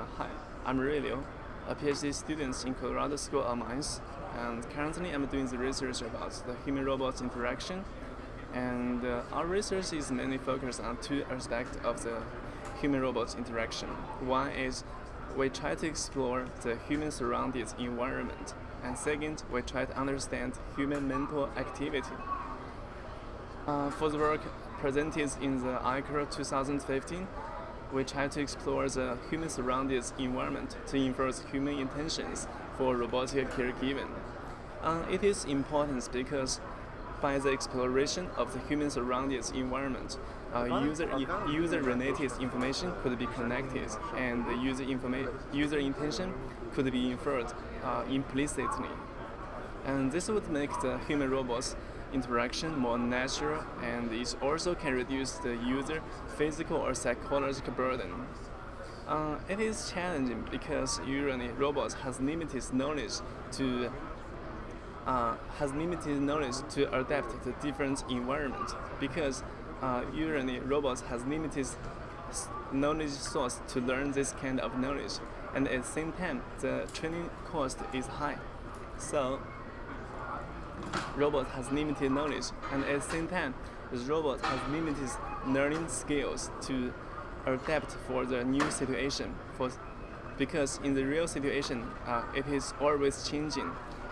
Uh, hi, I'm Rui Liu, a PhD student in Colorado School of Mines, and currently I'm doing the research about the human-robot interaction. And uh, our research is mainly focused on two aspects of the human-robot interaction. One is we try to explore the human surrounded environment, and second, we try to understand human mental activity. Uh, for the work presented in the ICAR 2015, we try to explore the human surrounded environment to infer human intentions for robotic caregiving. Uh, it is important because by the exploration of the human surrounded environment, uh, user, user related information could be connected and the user, user intention could be inferred uh, implicitly. And this would make the human robots interaction more natural and it also can reduce the user physical or psychological burden. Uh, it is challenging because usually robots has limited knowledge to uh, has limited knowledge to adapt to different environment because uh, usually robots has limited knowledge source to learn this kind of knowledge and at the same time the training cost is high. So robot has limited knowledge and at the same time the robot has limited learning skills to adapt for the new situation. For because in the real situation uh, it is always changing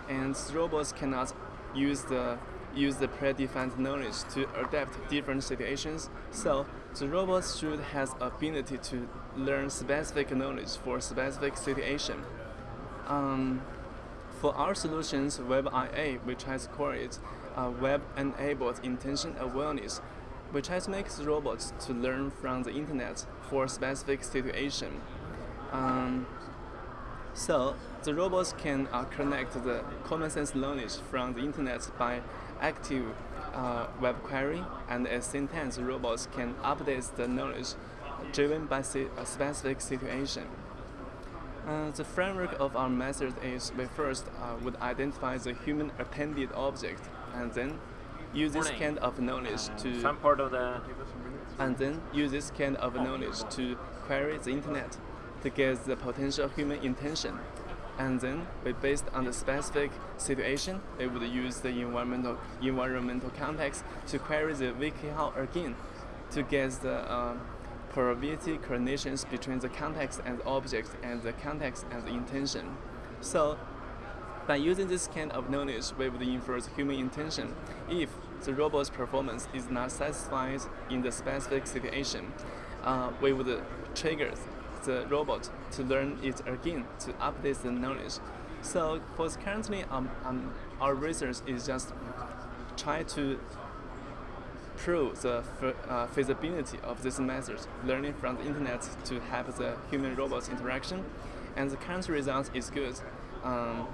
and robots cannot use the use the predefined knowledge to adapt different situations. So the robot should have ability to learn specific knowledge for specific situation. Um, for our solutions, WebIA, which has called it uh, web-enabled intention awareness, which has makes robots to learn from the internet for a specific situation. Um, so the robots can uh, connect the common sense knowledge from the internet by active uh, web query, and at the same time, the robots can update the knowledge driven by a specific situation. Uh, the framework of our method is we first uh, would identify the human attended object and then use this kind of knowledge to some part of the and then use this kind of knowledge to query the internet to get the potential human intention. And then we based on the specific situation we would use the environmental environmental context to query the WikiHow again to get the uh, probability correlations between the context and the object and the context and the intention. So by using this kind of knowledge, we would infer the human intention if the robot's performance is not satisfied in the specific situation. Uh, we would trigger the robot to learn it again to update the knowledge. So for currently, um, um, our research is just try to prove the uh, feasibility of this method, learning from the internet to have the human-robot interaction, and the current result is good. Um,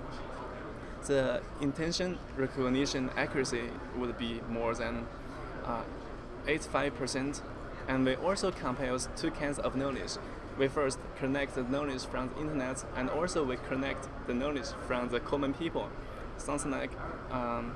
the intention recognition accuracy would be more than 85%, uh, and we also compare two kinds of knowledge. We first connect the knowledge from the internet, and also we connect the knowledge from the common people. Something like um,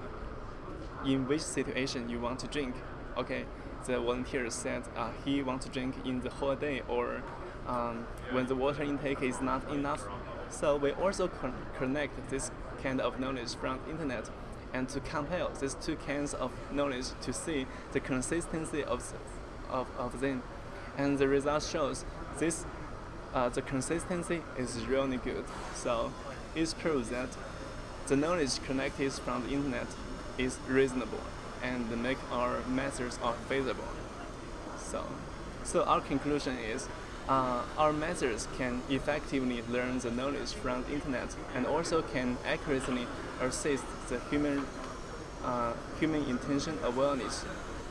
in which situation you want to drink, okay, the volunteer said uh, he wants to drink in the whole day or um, when the water intake is not enough. So we also con connect this kind of knowledge from internet and to compare these two kinds of knowledge to see the consistency of, of, of them. And the result shows this uh, the consistency is really good. So it proves that the knowledge connected from the internet is reasonable and make our methods are feasible. So, so our conclusion is uh, our methods can effectively learn the knowledge from the internet and also can accurately assist the human, uh, human intention awareness